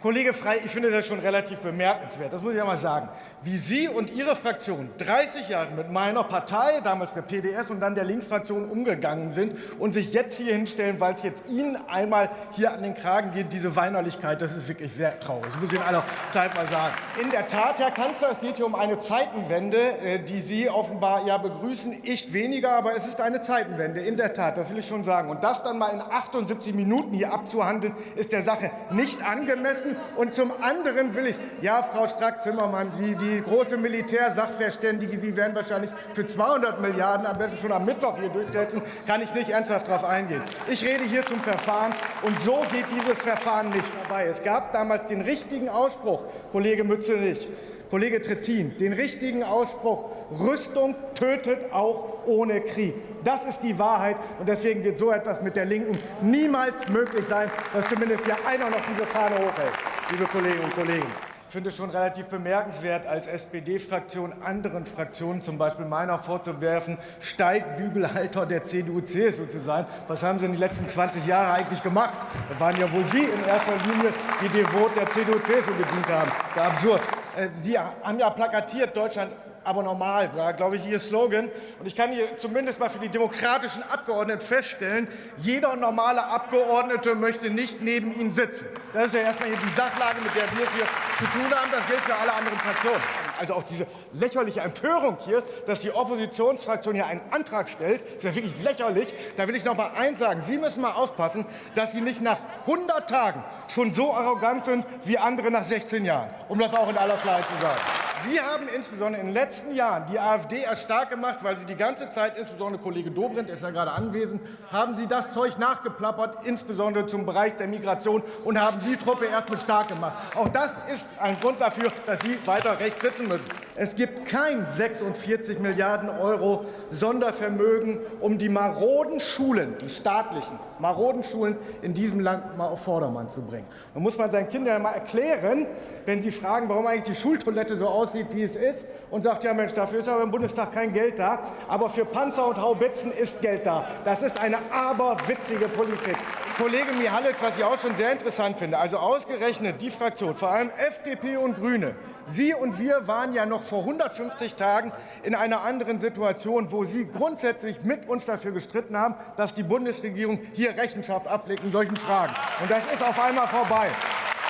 Kollege Frey, ich finde das schon relativ bemerkenswert, das muss ich ja mal sagen, wie Sie und Ihre Fraktion 30 Jahre mit meiner Partei, damals der PDS und dann der Linksfraktion umgegangen sind und sich jetzt hier hinstellen, weil es jetzt Ihnen einmal hier an den Kragen geht, diese Weinerlichkeit, das ist wirklich sehr traurig. Das muss ich Ihnen aller Zeit mal sagen. In der Tat, Herr Kanzler, es geht hier um eine Zeitenwende, äh, die Sie offenbar ja begrüßen, ich weniger, aber es ist eine Zeitenwende, in der Tat, das will ich schon sagen. Und das dann mal in 78 Minuten hier abzuhandeln, ist der Sache nicht angemessen. Seiten. Und zum anderen will ich, ja, Frau Strack-Zimmermann, die, die große Militärsachverständige, Sie werden wahrscheinlich für 200 Milliarden am besten schon am Mittwoch hier durchsetzen, kann ich nicht ernsthaft darauf eingehen. Ich rede hier zum Verfahren, und so geht dieses Verfahren nicht vorbei. Es gab damals den richtigen Ausspruch, Kollege Mützenich, Kollege Trittin, den richtigen Ausspruch, Rüstung tötet auch ohne Krieg. Das ist die Wahrheit, und deswegen wird so etwas mit der Linken niemals möglich sein, dass zumindest hier einer noch diese Fahne hochhält, liebe Kolleginnen und Kollegen. Ich finde es schon relativ bemerkenswert, als SPD-Fraktion anderen Fraktionen, zum Beispiel meiner, vorzuwerfen, Steigbügelhalter der CDU-CSU zu sein. Was haben Sie in den letzten 20 Jahren eigentlich gemacht? Das waren ja wohl Sie in erster Linie, die devot der CDU-CSU gedient haben. Das ist absurd. Äh, Sie haben ja plakatiert, Deutschland aber normal, war, glaube ich, Ihr Slogan. Und ich kann hier zumindest mal für die demokratischen Abgeordneten feststellen, jeder normale Abgeordnete möchte nicht neben Ihnen sitzen. Das ist ja erstmal die Sachlage, mit der wir es hier zu tun haben. Das gilt für alle anderen Fraktionen. Also auch diese lächerliche Empörung hier, dass die Oppositionsfraktion hier einen Antrag stellt, ist ja wirklich lächerlich. Da will ich noch mal eins sagen. Sie müssen mal aufpassen, dass Sie nicht nach 100 Tagen schon so arrogant sind wie andere nach 16 Jahren, um das auch in aller Klarheit zu sagen. Sie haben insbesondere in den letzten Jahren die AfD erst stark gemacht, weil Sie die ganze Zeit, insbesondere Kollege Dobrindt ist ja gerade anwesend, haben Sie das Zeug nachgeplappert, insbesondere zum Bereich der Migration, und haben die Truppe erst mit stark gemacht. Auch das ist ein Grund dafür, dass Sie weiter rechts sitzen müssen. Es gibt kein 46 Milliarden Euro Sondervermögen, um die maroden Schulen, die staatlichen maroden Schulen in diesem Land mal auf Vordermann zu bringen. Da muss man seinen Kindern mal erklären, wenn sie fragen, warum eigentlich die Schultoilette so aussieht, wie es ist, und sagt, ja Mensch, dafür ist aber im Bundestag kein Geld da, aber für Panzer und Haubitzen ist Geld da. Das ist eine aberwitzige Politik. Kollege Mihalic, was ich auch schon sehr interessant finde, also ausgerechnet die Fraktion, vor allem FDP und Grüne, Sie und wir waren ja noch vor 150 Tagen in einer anderen Situation, wo Sie grundsätzlich mit uns dafür gestritten haben, dass die Bundesregierung hier Rechenschaft ablegt in solchen Fragen. Und das ist auf einmal vorbei.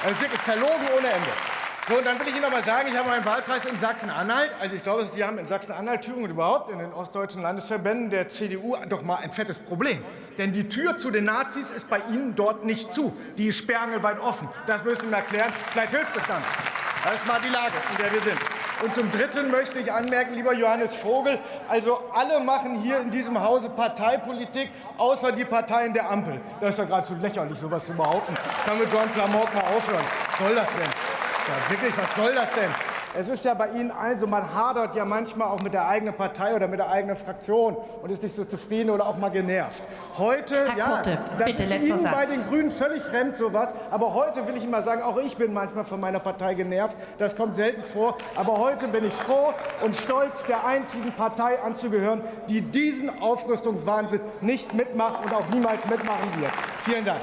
Das ist verlogen ohne Ende. So, dann will ich Ihnen noch mal sagen, ich habe meinen Wahlkreis in Sachsen-Anhalt. Also ich glaube, Sie haben in Sachsen-Anhalt, Thüringen und überhaupt in den ostdeutschen Landesverbänden der CDU doch mal ein fettes Problem. Denn die Tür zu den Nazis ist bei Ihnen dort nicht zu. Die ist sperrangelweit offen. Das müssen Sie mir erklären. Vielleicht hilft es dann. Das ist mal die Lage, in der wir sind. Und zum Dritten möchte ich anmerken, lieber Johannes Vogel, also alle machen hier in diesem Hause Parteipolitik, außer die Parteien der Ampel. Das ist ja geradezu lächerlich, sowas zu behaupten. Kann mit so einem Klamauk mal aufhören. Soll das denn? Ja, wirklich, was soll das denn? Es ist ja bei Ihnen allen so, man hadert ja manchmal auch mit der eigenen Partei oder mit der eigenen Fraktion und ist nicht so zufrieden oder auch mal genervt. Heute, Herr ja, Kutte, das bitte, ist Ihnen Satz. bei den Grünen völlig fremd sowas, aber heute will ich Ihnen mal sagen, auch ich bin manchmal von meiner Partei genervt. Das kommt selten vor, aber heute bin ich froh und stolz, der einzigen Partei anzugehören, die diesen Aufrüstungswahnsinn nicht mitmacht und auch niemals mitmachen wird. Vielen Dank.